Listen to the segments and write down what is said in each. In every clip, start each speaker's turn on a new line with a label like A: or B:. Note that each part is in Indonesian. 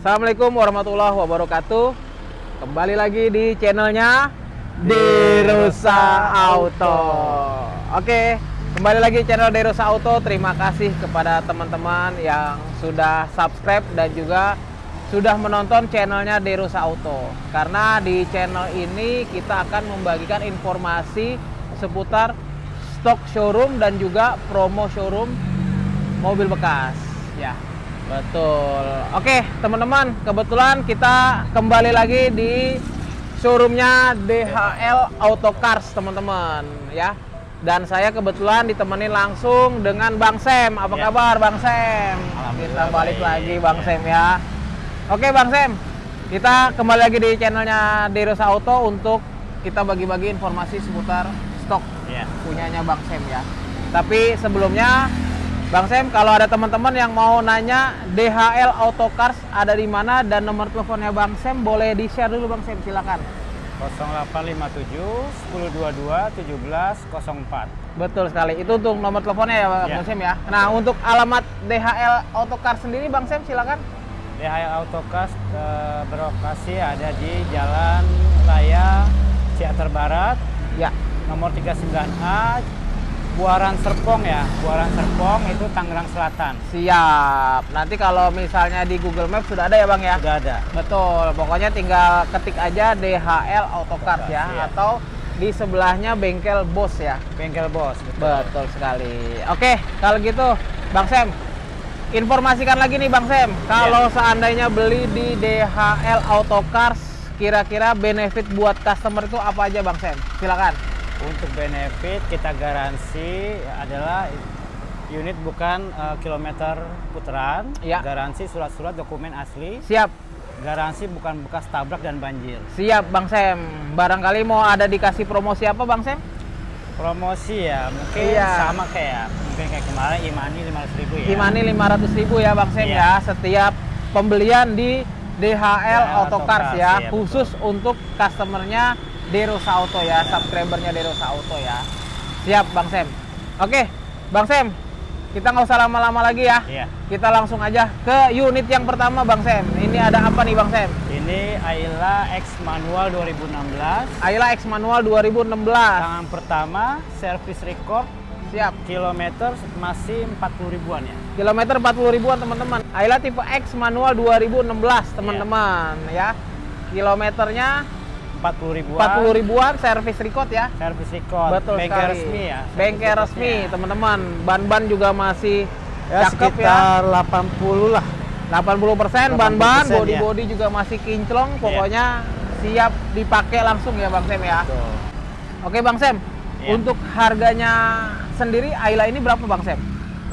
A: Assalamualaikum warahmatullahi wabarakatuh. Kembali lagi di channelnya Derosa Auto. Oke, kembali lagi channel Derosa Auto. Terima kasih kepada teman-teman yang sudah subscribe dan juga sudah menonton channelnya Derosa Auto. Karena di channel ini kita akan membagikan informasi seputar stok showroom dan juga promo showroom mobil bekas. Ya, Betul. Oke, teman-teman, kebetulan kita kembali lagi di showroomnya DHL Auto Cars, teman-teman, ya. Dan saya kebetulan ditemani langsung dengan Bang Sem. Apa ya. kabar, Bang Sem? Kita balik baik. lagi, Bang ya. Sem ya. Oke, Bang Sem. Kita kembali lagi di channelnya Derosa Auto untuk kita bagi-bagi informasi seputar stok ya. punyanya Bang Sem ya. Tapi sebelumnya Bang Sem, kalau ada teman-teman yang mau nanya DHL Auto Cars ada di mana dan nomor teleponnya Bang Sem boleh di-share dulu Bang Sem, silakan.
B: 0857 1022 1704.
A: Betul sekali. Itu untuk nomor teleponnya ya Bang ya. Sem ya. Nah, untuk alamat DHL Auto Cars sendiri Bang Sem silakan.
B: DHL Auto Cars e, berlokasi ada di Jalan Raya Ciater Barat. Ya. Nomor 39A Buaran Serpong ya, Buaran Serpong itu Tangerang Selatan.
A: Siap. Nanti kalau misalnya di Google Maps sudah ada ya Bang ya?
B: Sudah ada.
A: Betul. Pokoknya tinggal ketik aja DHL Autocars ya, ya atau di sebelahnya bengkel Bos ya.
B: Bengkel Bos.
A: Betul. betul sekali. Oke, kalau gitu Bang Sam, informasikan lagi nih Bang Sam, kalau ya. seandainya beli di DHL Autocars kira-kira benefit buat customer itu apa aja Bang Sam? Silakan.
B: Untuk benefit kita garansi adalah unit bukan uh, kilometer putaran, ya. garansi surat-surat dokumen asli.
A: Siap.
B: Garansi bukan bekas tabrak dan banjir.
A: Siap Bang Sem. Barangkali mau ada dikasih promosi apa Bang Sem?
B: Promosi ya, mungkin iya. sama kayak mungkin kayak kemarin Imani 500 ribu ya.
A: Imani 500 ribu ya Bang Sem iya. ya, setiap pembelian di DHL ya, Autocars ya, ya khusus betul. untuk customernya Derosa Auto ya, subscribernya Derosa Auto ya. Siap Bang Sem. Oke, Bang Sem, kita nggak usah lama-lama lagi ya. Iya. Kita langsung aja ke unit yang pertama Bang Sem. Ini ada apa nih Bang Sem?
B: Ini Ayla X Manual 2016.
A: Ayla X Manual 2016.
B: Tangan pertama, service record
A: Siap.
B: Kilometer masih 40 ribuan ya.
A: Kilometer 40 ribuan teman-teman. Ayla tipe X manual 2016 teman-teman ya. Kilometernya
B: 40 ribuan.
A: 40 ribuan servis record ya.
B: Servis record.
A: Betul
B: Bengkel
A: sekali.
B: resmi ya.
A: Bengkel resmi, teman-teman. Ban-ban juga masih
B: ya, cakep sekitar ya. 80 lah.
A: 80 persen ban-ban, ya. body-body ya. juga masih kinclong. Iya. Pokoknya ya. siap dipakai langsung ya Bang Sem ya. Betul. Oke Bang Sem, ya. untuk harganya sendiri Ayla ini berapa Bang Sem?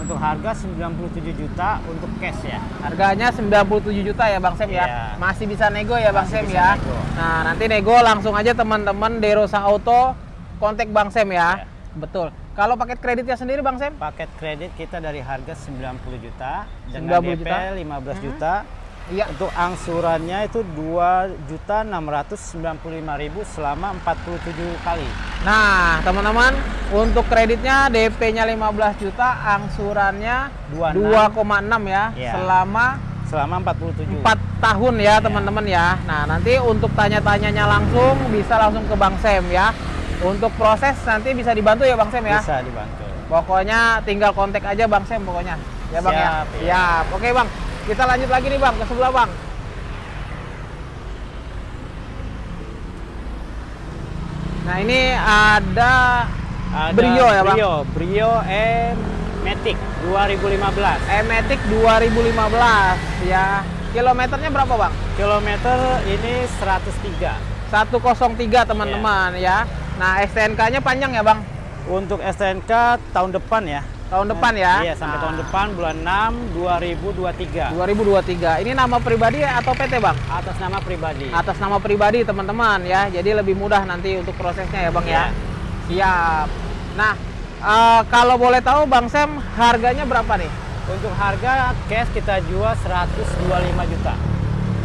B: Untuk harga 97 juta untuk cash ya.
A: Harganya 97 juta ya Bang Sem ya. Iya. Masih bisa nego ya Bang Masih Sem ya. Nego. Nah, nanti nego langsung aja teman-teman Derosa Auto kontak Bang Sem ya. Iya. Betul. Kalau paket kreditnya sendiri Bang Sem?
B: Paket kredit kita dari harga 90 juta dengan 90 DP juta. 15 hmm. juta Iya. Untuk angsurannya itu dua juta enam ratus sembilan puluh lima ribu selama 47 kali.
A: Nah, teman-teman, untuk kreditnya DP-nya 15 juta, angsurannya 2,6 ya, ya selama
B: selama 47
A: 4 tahun ya, teman-teman ya. ya. Nah, nanti untuk tanya-tanyanya langsung bisa langsung ke Bang Sem ya. Untuk proses nanti bisa dibantu ya Bang Sem ya?
B: Bisa dibantu.
A: Pokoknya tinggal kontak aja Bang Sem pokoknya. Ya Bang ya? Siap, ya. ya. Oke Bang. Kita lanjut lagi nih Bang, ke sebelah Bang. Nah ini ada, ada Brio ya Bang?
B: Brio, Brio E-Matic 2015.
A: E-Matic 2015 ya. Kilometernya berapa Bang?
B: Kilometer ini 103.
A: 103 teman-teman ya. Nah STNK-nya panjang ya Bang?
B: Untuk STNK tahun depan ya.
A: Tahun depan ya?
B: Iya, sampai nah. tahun depan bulan 6 2023.
A: 2023. Ini nama pribadi atau PT, Bang?
B: Atas nama pribadi.
A: Atas nama pribadi, teman-teman ya. Jadi lebih mudah nanti untuk prosesnya ya, Bang ya. ya. Siap. Nah, uh, kalau boleh tahu Bang Sam, harganya berapa nih?
B: Untuk harga cash kita jual 125 juta.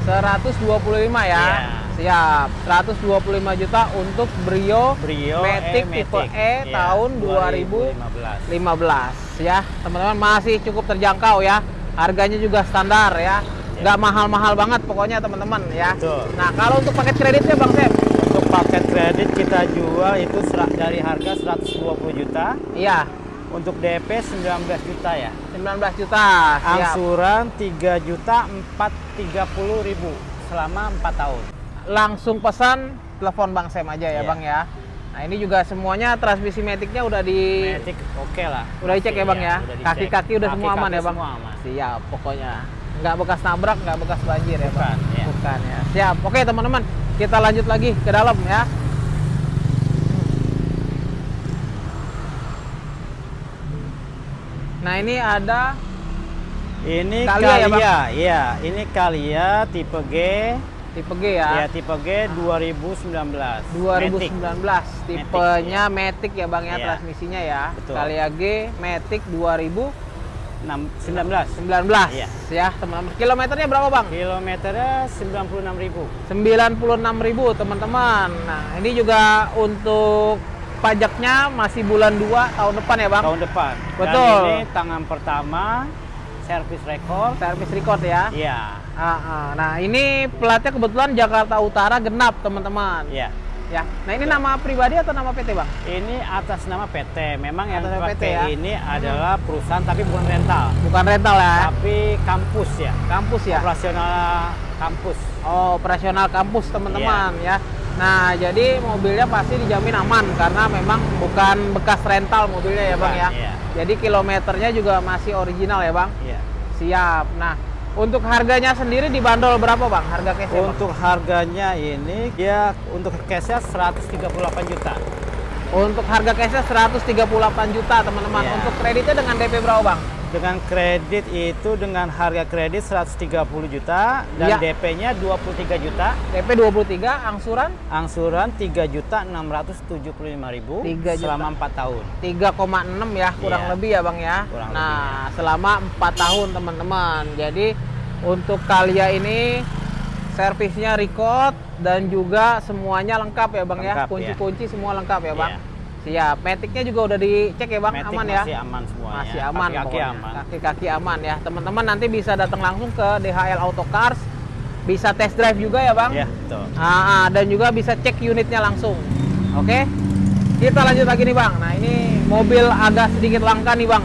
A: 125 ya? Iya. Siap. 125 juta untuk Brio,
B: Brio
A: Matic e, tipe E ya, tahun 2015. 2015 ya. Teman-teman masih cukup terjangkau ya. Harganya juga standar ya. ya. nggak mahal-mahal banget pokoknya teman-teman ya.
B: Betul.
A: Nah kalau untuk paket kreditnya Bang Sam?
B: Untuk paket kredit kita jual itu dari harga 120 juta.
A: Iya.
B: Untuk DP 19 juta ya.
A: 19 juta.
B: Angsuran 3 juta 430 ribu selama 4 tahun.
A: Langsung pesan telepon Bang Sam aja ya
B: Iya.
A: Bang ya. Nah ini juga semuanya transmisi metiknya udah di
B: Matic oke lah.
A: udah dicek ya Bang
B: Iya,
A: ya.
B: udah.
A: Kaki-kaki udah semua aman ya Bang.
B: Semua aman.
A: Siap pokoknya. Nggak bekas nabrak, nggak bekas banjir ya Bang.
B: Bukan, ya.
A: Bukan ya. Siap. Oke teman-teman, kita lanjut lagi ke dalam ya. Nah ini ada
B: Ini
A: Kalia
B: Kalia,
A: ya, Bang?
B: iya. Ini Kalia tipe G,
A: tipe G ya.
B: ya tipe G 2019.
A: 2019
B: Matic.
A: tipenya Matic ya Bang ya
B: Iya.
A: transmisinya ya.
B: Betul.
A: Kalia G Matic 2019
B: Enam- 19. Iya.
A: ya teman-teman. Kilometernya berapa Bang?
B: Kilometernya 96.000.
A: 96.000 teman-teman. Nah, ini juga untuk pajaknya masih bulan 2 tahun depan ya Bang.
B: tahun depan.
A: Betul.
B: Dan ini tangan pertama servis rekor.
A: Servis record ya.
B: Iya.
A: Ah, ah. Nah, ini platnya kebetulan Jakarta Utara genap teman-teman.
B: Iya.
A: Ya. Nah, ini nama pribadi atau nama PT Bang?
B: Ini atas nama PT. Memang yang
A: Atas nama PT ya?
B: ini adalah perusahaan tapi bukan rental,
A: Bukan rental ya.
B: tapi kampus ya.
A: Kampus ya.
B: Operasional kampus.
A: Oh, operasional kampus teman-teman
B: Iya.
A: ya. Nah, jadi mobilnya pasti dijamin aman karena memang bukan bekas rental mobilnya ya, Bang
B: Bukan,
A: ya.
B: iya.
A: Jadi kilometernya juga masih original ya, Bang.
B: Iya.
A: Siap. Nah, untuk harganya sendiri dibanderol berapa, Bang? Harga cash Bang?
B: Untuk harganya ini dia untuk cashnya 138 juta.
A: Untuk harga cashnya 138 juta, teman-teman.
B: Iya.
A: Untuk kreditnya dengan DP berapa, Bang?
B: Dengan kredit itu dengan harga kredit 130 juta dan
A: Iya.
B: DP-nya 23 juta.
A: DP 23, angsuran
B: Angsuran 3 juta 675 ribu
A: 3 juta.
B: selama 4 tahun.
A: 3,6 ya kurang
B: Iya.
A: lebih ya bang ya
B: Kurang
A: nah selama empat tahun teman-teman jadi untuk Kalia ini servisnya record dan juga semuanya lengkap ya bang ya
B: Lengkap,
A: kunci-kunci semua lengkap ya bang
B: Iya.
A: Siap metiknya juga udah dicek ya bang
B: Matic
A: aman ya
B: masih aman semuanya.
A: masih aman
B: Kaki-kaki aman.
A: kaki-kaki aman ya teman-teman nanti bisa datang langsung ke DHL Auto Cars bisa test drive juga ya bang
B: Ya, betul.
A: Ah, ah, dan juga bisa cek unitnya langsung. Oke. Kita lanjut lagi nih, Bang. Nah, ini mobil agak sedikit langka nih, Bang.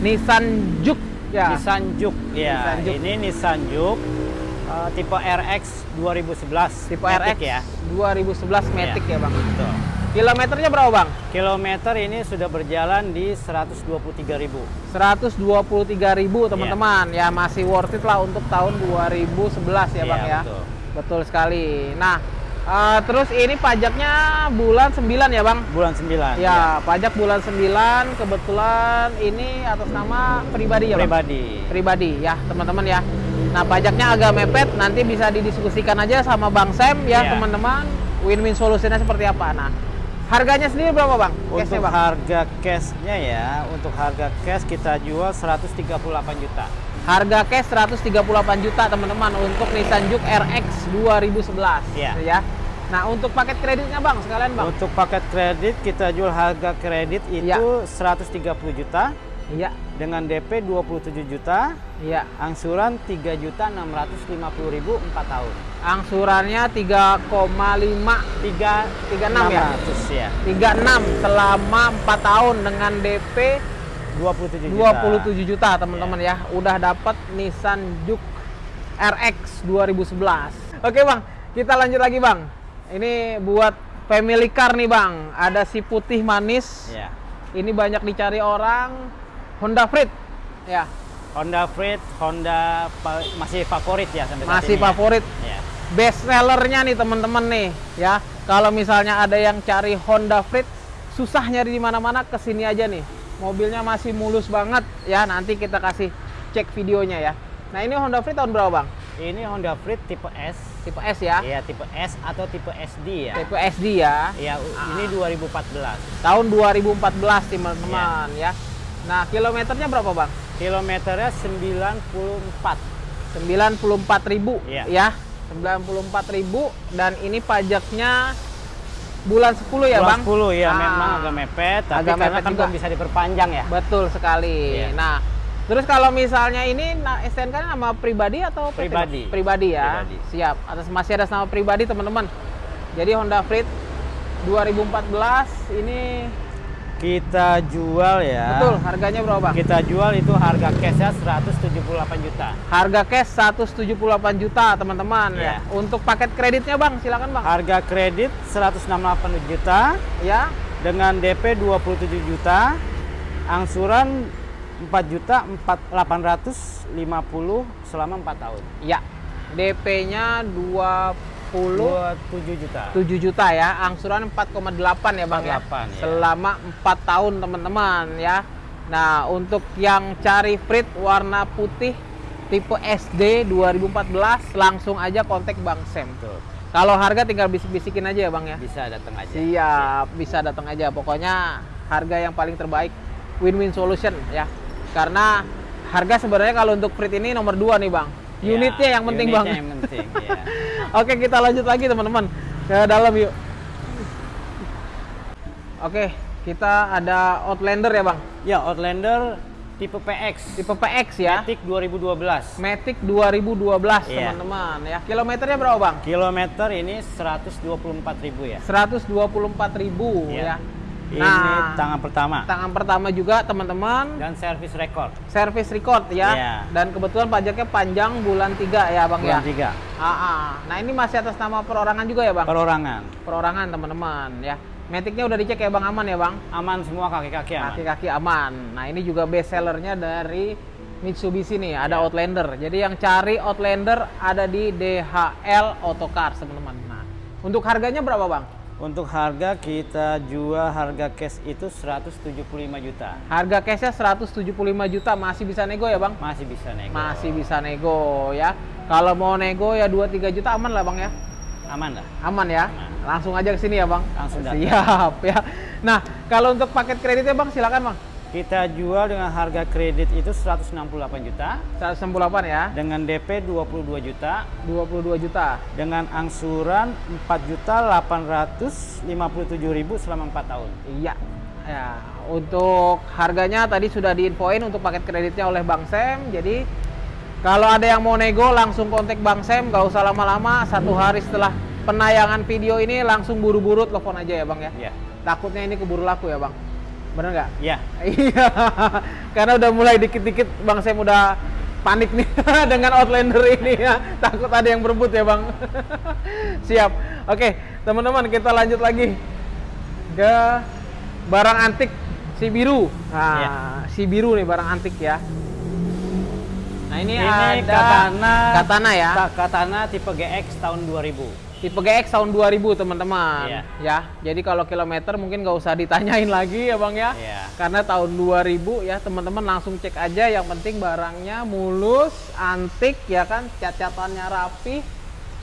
A: Nissan Juke ya.
B: Nissan Juke. Ya,
A: Nissan Juke.
B: ini Nissan Juke eh, tipe RX 2011.
A: Tipe
B: Matic
A: RX
B: ya.
A: 2011 Matic ya, Bang.
B: Betul.
A: Kilometernya berapa, Bang?
B: Kilometer ini sudah berjalan di 123.000.
A: 123.000, teman-teman. Ya, masih worth it lah untuk tahun 2011 ya,
B: Iya,
A: Bang ya.
B: betul.
A: Betul sekali. Nah, eh, terus ini pajaknya bulan 9 ya, Bang?
B: Bulan 9.
A: Ya, pajak bulan 9 kebetulan ini atas nama pribadi ya, Bang?
B: Pribadi.
A: Pribadi ya, teman-teman ya. Nah, pajaknya agak mepet, nanti bisa didiskusikan aja sama Bang Sam ya,
B: Iya.
A: teman-teman. Win-win solusinya seperti apa? Nah, harganya sendiri berapa, Bang?
B: Untuk
A: Bang?
B: harga cashnya ya, untuk harga cash kita jual 138 juta.
A: Harga cash 138 juta, teman-teman, untuk Nissan Juke RX 2011
B: Iya.
A: ya. Nah, untuk paket kreditnya, Bang, sekalian, Bang.
B: Untuk paket kredit kita jual harga kredit itu
A: Iya.
B: 130 juta
A: Iya,
B: dengan DP 27 juta,
A: iya.
B: angsuran 3 juta 650 ribu 4 tahun.
A: Angsurannya 3,5
B: 3
A: 36 ya?
B: 600 ya.
A: 36 selama 4 tahun dengan DP
B: 27 juta.
A: 27 juta teman-teman ya udah dapat Nissan Juke RX 2011 oke bang kita lanjut lagi bang ini buat family car nih bang ada si putih manis
B: Ya.
A: ini banyak dicari orang Honda Freed ya
B: Honda Freed, Honda masih favorit ya sampai
A: masih
B: ini ya?
A: favorit
B: Ya.
A: Best sellernya nih teman-teman nih ya. Kalau misalnya ada yang cari Honda Freed susah nyari di mana-mana ke sini aja nih. Mobilnya masih mulus banget ya. Nanti kita kasih cek videonya ya. Nah ini Honda Freed tahun berapa bang?
B: Ini Honda Freed tipe S.
A: tipe S ya?
B: Iya, tipe S atau tipe SD ya.
A: tipe SD ya.
B: Iya, u- ini 2014.
A: tahun 2014 teman-teman ya. Nah kilometernya berapa bang?
B: Kilometernya 94.
A: 94.000 ribu
B: Iya.
A: ya 94.000 ribu dan ini pajaknya bulan 10 ya
B: Bulan
A: bang
B: 10 ya,
A: Ah.
B: memang agak mepet, tapi
A: Agak
B: karena
A: mepet
B: kan
A: juga.
B: bisa diperpanjang ya.
A: Betul sekali.
B: Iya.
A: Nah, Terus kalau misalnya ini nah, STNK nama pribadi atau
B: PT, pribadi?
A: Pribadi ya. Pribadi. Siap. Atas masih ada nama pribadi teman-teman. Jadi Honda Freed 2014 ini
B: kita jual ya.
A: Betul, harganya berapa, Bang?
B: Kita jual itu harga cashnya 178 juta.
A: Harga cash 178 juta, teman-teman ya. ya. Untuk paket kreditnya, Bang, silakan, Bang.
B: Harga kredit 168 juta.
A: Ya.
B: Dengan DP 27 juta. Angsuran 4 juta 850 selama 4 tahun.
A: Ya. DP-nya 20
B: 27 juta.
A: 7 juta ya, angsuran 4,8 ya Bang 4, ya. ya. Selama 4 tahun teman-teman ya. Nah, untuk yang cari Frit warna putih tipe SD 2014 langsung aja kontak Bang Sem. Tuh. Kalau harga tinggal bisik-bisikin aja ya Bang ya.
B: Bisa datang aja.
A: Siap, bisa datang aja. Pokoknya harga yang paling terbaik win-win solution ya. Karena harga sebenarnya kalau untuk Frit ini nomor 2 nih Bang unitnya yang penting unitnya bang. yang penting. ya. Oke kita lanjut lagi teman-teman ke dalam yuk. Oke kita ada Outlander ya bang.
B: Ya Outlander tipe PX.
A: Tipe PX ya.
B: Matic 2012.
A: Matic 2012 yeah. teman-teman ya. Kilometernya berapa bang?
B: Kilometer ini 124 ribu ya.
A: 124 ribu yeah. ya.
B: Ini nah, tangan pertama.
A: Tangan pertama juga teman-teman.
B: Dan service record.
A: Service record ya. Yeah. Dan kebetulan pajaknya panjang bulan 3 ya Bang
B: bulan
A: ya.
B: Bulan
A: 3. Ah, ah. Nah ini masih atas nama perorangan juga ya Bang?
B: Perorangan.
A: Perorangan teman-teman ya. Metiknya udah dicek ya Bang aman ya Bang?
B: Aman semua kaki-kaki aman.
A: Kaki-kaki aman. Nah ini juga best sellernya dari Mitsubishi nih, ada yeah. Outlander. Jadi yang cari Outlander ada di DHL Autocars teman-teman. Nah untuk harganya berapa Bang?
B: Untuk harga kita jual harga cash itu 175 juta.
A: Harga cashnya 175 juta masih bisa nego ya bang?
B: Masih bisa nego.
A: Masih bisa nego ya. Kalau mau nego ya 2-3 juta aman lah bang ya?
B: Aman lah.
A: Aman ya? Aman. Langsung aja ke sini ya bang?
B: Langsung datang.
A: Siap ya. Nah kalau untuk paket kreditnya bang silakan bang.
B: Kita jual dengan harga kredit itu 168 juta.
A: 168 ya.
B: Dengan DP 22 juta.
A: 22 juta.
B: Dengan angsuran 4 juta 857 ribu selama 4 tahun.
A: Iya. Ya, untuk harganya tadi sudah diinfoin untuk paket kreditnya oleh Bang Sem. Jadi kalau ada yang mau nego langsung kontak Bang Sem, gak usah lama-lama. Satu hari setelah penayangan video ini langsung buru-buru telepon aja ya Bang ya. Iya. Takutnya ini keburu laku ya Bang. Bener nggak?
B: Iya.
A: Iya. Karena udah mulai dikit-dikit Bang saya udah panik nih dengan Outlander ini ya. Takut ada yang berebut ya Bang. Siap. Oke, teman-teman kita lanjut lagi ke barang antik si biru. Nah, ya. si biru nih barang antik ya. Ini, ini ada
B: katana,
A: katana ya.
B: Katana tipe GX tahun 2000.
A: Tipe GX tahun 2000 teman-teman iya. ya. Jadi kalau kilometer mungkin nggak usah ditanyain lagi ya bang ya. Iya. Karena tahun 2000 ya teman-teman langsung cek aja. Yang penting barangnya mulus, antik ya kan, cat-catannya rapi,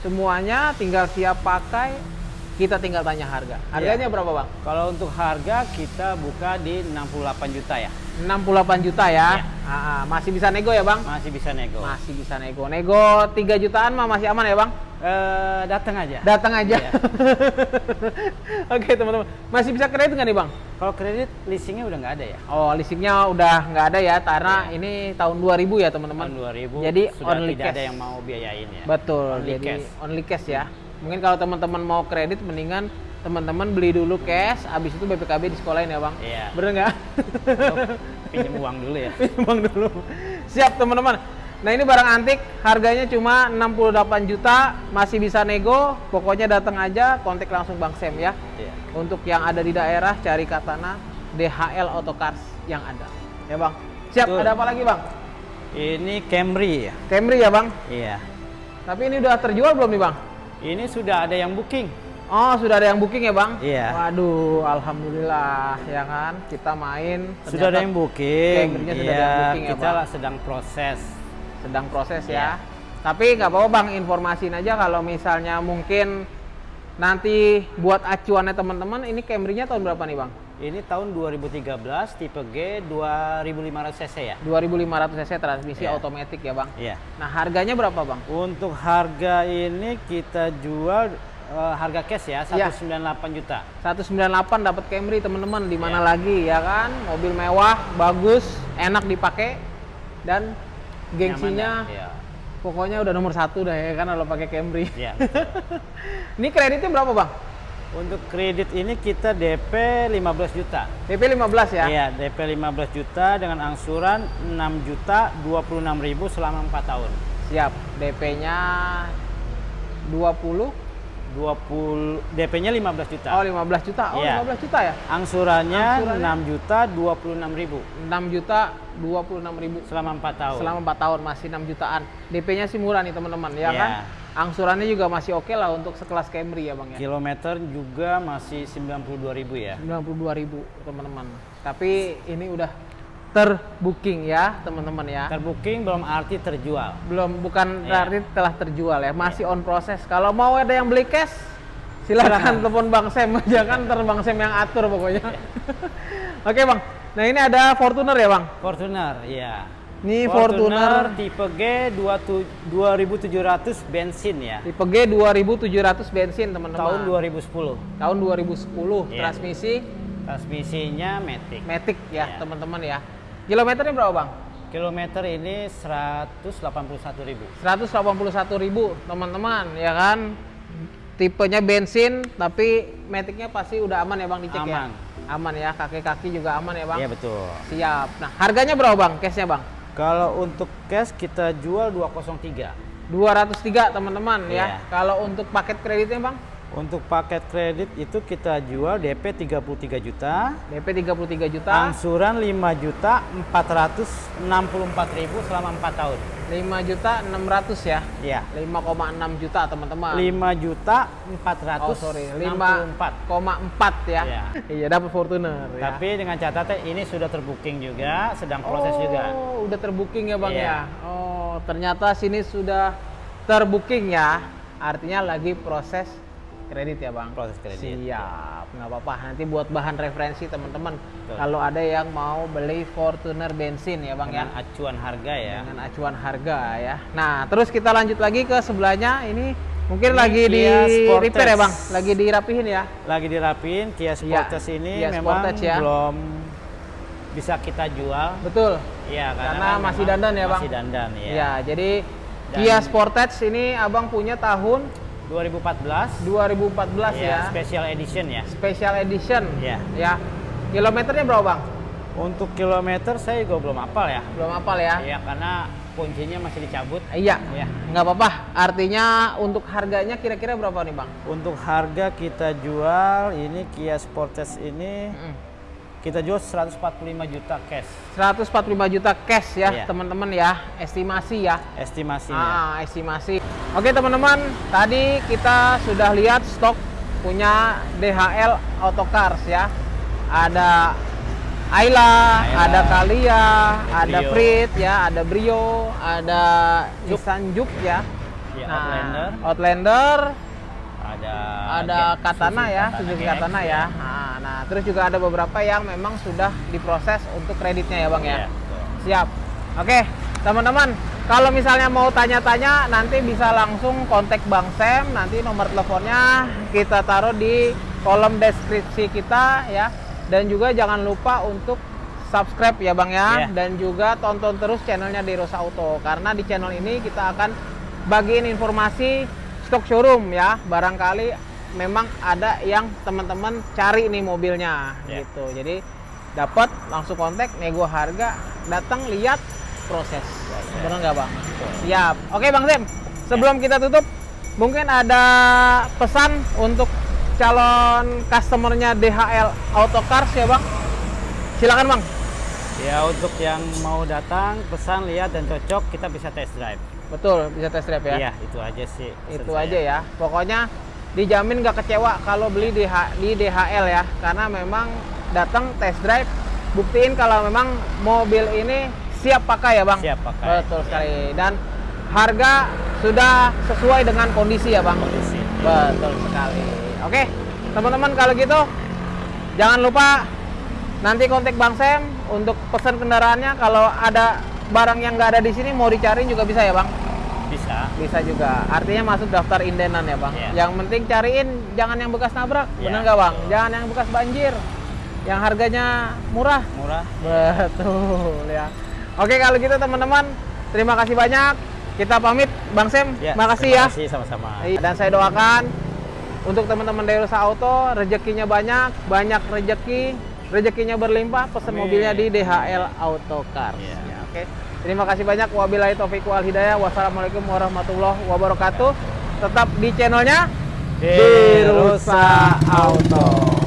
A: semuanya tinggal siap pakai. Kita tinggal tanya harga. Harganya iya. berapa bang?
B: Kalau untuk harga kita buka di 68 juta ya.
A: 68 juta ya. Iya. Ah, masih bisa nego ya bang?
B: Masih bisa nego.
A: Masih bisa nego. Nego 3 jutaan mah masih aman ya bang?
B: Uh, datang aja.
A: Datang aja. Iya. Oke teman-teman, masih bisa kredit nggak nih bang?
B: Kalau kredit leasingnya udah nggak ada ya?
A: Oh leasingnya udah nggak ada ya, karena yeah. ini tahun 2000 ya teman-teman.
B: Tahun 2000.
A: Jadi
B: sudah
A: only
B: tidak
A: cash.
B: ada yang mau biayain ya.
A: Betul. Only jadi cash. only cash ya. Mungkin kalau teman-teman mau kredit, mendingan teman-teman beli dulu cash, abis itu BPKB di sekolahin ya bang.
B: Iya.
A: Bener nggak?
B: Pinjam uang dulu ya.
A: Pinjam uang dulu. Siap teman-teman. Nah ini barang antik, harganya cuma 68 juta, masih bisa nego. Pokoknya datang aja, kontak langsung Bang Sem ya. Iya. Untuk yang ada di daerah, cari katana DHL Autocars yang ada. Ya Bang. Siap, Betul. ada apa lagi Bang?
B: Ini Camry ya.
A: Camry ya Bang?
B: Iya.
A: Tapi ini udah terjual belum nih Bang?
B: Ini sudah ada yang booking.
A: Oh, sudah ada yang booking ya, Bang?
B: Iya.
A: Waduh, alhamdulillah ya kan. Kita main
B: sudah ada yang booking.
A: Iya, sudah ada yang booking
B: ya, kita ya, sedang proses
A: sedang proses ya. Yeah. Tapi nggak apa-apa bang, informasiin aja kalau misalnya mungkin nanti buat acuannya teman-teman, ini Camry-nya tahun berapa nih bang?
B: Ini tahun 2013 tipe G 2500 cc ya.
A: 2500 cc transmisi yeah. otomatis ya bang.
B: Iya. Yeah.
A: Nah harganya berapa bang?
B: Untuk harga ini kita jual uh, harga cash ya 198 yeah. juta.
A: 198 dapat Camry teman-teman di mana yeah. lagi ya kan? Mobil mewah, bagus, enak dipakai dan gengsinya
B: Nyaman, ya.
A: pokoknya udah nomor satu dah ya kan kalau pakai Camry.
B: Ya.
A: Ini kreditnya berapa bang?
B: Untuk kredit ini kita DP 15 juta.
A: DP 15 ya?
B: Iya, DP 15 juta dengan angsuran 6 juta 26 ribu selama 4 tahun.
A: Siap. DP-nya 20
B: 20 DP-nya 15 juta.
A: Oh 15 juta. Oh
B: Iya.
A: 15 juta ya?
B: Angsurannya,
A: Angsurannya?
B: 6 juta 26 ribu
A: 6 juta 26 ribu
B: selama 4 tahun.
A: selama 4 tahun masih 6 jutaan. DP-nya sih murah nih teman-teman ya
B: Iya.
A: kan? Angsurannya juga masih oke lah untuk sekelas Camry ya bang ya.
B: Kilometer juga masih 92 ribu ya.
A: 92 ribu teman-teman. Tapi ini udah terbooking ya teman-teman ya.
B: Terbooking belum arti terjual.
A: Belum bukan
B: Iya.
A: berarti telah terjual ya, masih on proses. Kalau mau ada yang beli cash silakan
B: Silakan.
A: telepon Bang Sam aja kan ntar Bang Sam yang atur pokoknya.
B: Iya.
A: Oke Bang. Nah ini ada Fortuner ya Bang.
B: Fortuner, iya.
A: Ini Fortuner,
B: tipe G 27 2700 bensin ya.
A: tipe G 2700 bensin teman-teman.
B: Tahun 2010.
A: Tahun 2010.
B: Iya.
A: Transmisi
B: Transmisinya Matic.
A: Matic ya
B: Iya.
A: teman-teman ya. Kilometernya berapa Bang?
B: Kilometer ini 181 ribu.
A: 181 ribu teman-teman ya kan tipenya bensin tapi metiknya pasti udah aman ya bang dicek ya
B: Aman.
A: aman ya kaki-kaki juga aman ya bang
B: Iya betul.
A: siap nah harganya berapa bang cashnya bang
B: Kalau untuk cash kita jual 203.
A: 203 teman-teman ya
B: Iya.
A: kalau untuk paket kreditnya bang
B: Untuk paket kredit itu kita jual DP 33 juta,
A: DP 33 juta
B: angsuran 5 juta 464 ribu selama 4 tahun.
A: 5 juta 600 ya
B: Iya.
A: 5,6 juta teman-teman
B: 5 juta
A: oh sorry
B: 464.
A: 5,4 ya
B: Iya.
A: iya dapat Fortuner ya
B: Tapi dengan catatan ini sudah terbooking juga, sedang proses
A: oh,
B: juga.
A: udah terbooking ya bang
B: Iya.
A: ya. Oh, ternyata sini sudah terbooking ya. Artinya lagi proses kredit ya bang.
B: Proses kredit.
A: Siap, nggak apa-apa. Nanti buat bahan referensi teman-teman. Kalau ada yang mau beli Fortuner bensin ya bang
B: Dengan
A: ya.
B: acuan harga ya.
A: Dengan acuan harga ya. Nah, terus kita lanjut lagi ke sebelahnya. Ini mungkin
B: Ini
A: lagi di
B: Kia Sportage.
A: repair ya bang. Lagi dirapihin ya.
B: Lagi dirapin Kia Sportage ini
A: Kia
B: memang
A: Sportage ya.
B: belum bisa kita jual.
A: Betul.
B: Iya,
A: Karena
B: kan
A: masih dandan ya, Bang?
B: Masih dandan ya.
A: Ya, jadi
B: Dan-
A: Kia Sportage ini abang punya tahun
B: 2014
A: 2014 ya.
B: ya, special edition ya.
A: Special edition.
B: Iya.
A: Ya. Kilometernya berapa, Bang?
B: Untuk kilometer saya juga belum hafal ya.
A: Belum hafal ya?
B: Iya, karena kuncinya masih dicabut.
A: Iya.
B: Iya.
A: Nggak apa-apa. Artinya untuk harganya kira-kira berapa nih, Bang?
B: Untuk harga kita jual ini Kia Sportage ini
A: Mm-mm.
B: kita jual 145 juta cash
A: 145 juta cash ya,
B: Iya.
A: teman-teman ya. Estimasi ya.
B: estimasinya.
A: Ah, estimasi. Oke, teman-teman. Tadi kita sudah lihat stok punya DHL Autocars ya. Ada Ayla,
B: Ayla,
A: ada Kalia, ada
B: Brio.
A: Frit ya, ada Brio, ada Nissan Juke ya.
B: Ya,
A: Nah,
B: Outlander,
A: Outlander,
B: ada
A: ada Katana
B: Suzuki
A: ya, Suzuki Katana ya. Nah, nah, terus juga ada beberapa yang memang sudah diproses untuk kreditnya ya, Bang ya.
B: Betul.
A: Siap. Oke, teman-teman, kalau misalnya mau tanya-tanya nanti bisa langsung kontak Bang Sam, nanti nomor teleponnya kita taruh di kolom deskripsi kita ya. Dan juga jangan lupa untuk subscribe ya Bang ya
B: Iya.
A: dan juga tonton terus channelnya Derosa Auto karena di channel ini kita akan bagiin informasi stok showroom ya. Barangkali memang ada yang teman-teman cari nih mobilnya
B: Iya.
A: gitu. Jadi dapat langsung kontak nego harga datang lihat proses. Benar nggak bang? Siap. Oke bang Sam sebelum kita tutup mungkin ada pesan untuk calon customernya DHL Autocars ya bang? Silakan bang.
B: Ya untuk yang mau datang pesan lihat dan cocok kita bisa test drive.
A: betul bisa test drive ya?
B: Iya itu aja sih.
A: itu
B: saya.
A: aja ya. Pokoknya dijamin nggak kecewa kalau beli di, di DHL ya. Karena memang datang test drive buktiin kalau memang mobil ini siap pakai ya bang
B: Siap pakai.
A: betul sekali dan harga sudah sesuai dengan kondisi ya bang
B: Kondisi.
A: betul sekali oke teman-teman kalau gitu jangan lupa nanti kontak bang Sam untuk pesan kendaraannya kalau ada barang yang nggak ada di sini mau dicariin juga bisa ya bang
B: Bisa.
A: bisa juga. Artinya masuk daftar indenan ya bang.
B: Iya.
A: Yang penting cariin jangan yang bekas nabrak,
B: Iya,
A: bener nggak bang?
B: betul.
A: Jangan yang bekas banjir, yang harganya murah.
B: Murah.
A: Betul ya. Oke kalau gitu teman-teman, terima kasih banyak. Kita pamit, Bang Sem.
B: Ya,
A: makasih ya.
B: Terima kasih sama-sama.
A: Dan saya doakan untuk teman-teman Derosa Auto rezekinya banyak, banyak rezeki, rezekinya berlimpah, pesan
B: Amin.
A: mobilnya di DHL Auto Cars.
B: Iya.
A: Ya, Oke. Terima kasih banyak. Wabillahi taufiq wal hidayah. Wassalamualaikum warahmatullahi wabarakatuh. Tetap di channelnya
B: Derosa
A: Auto.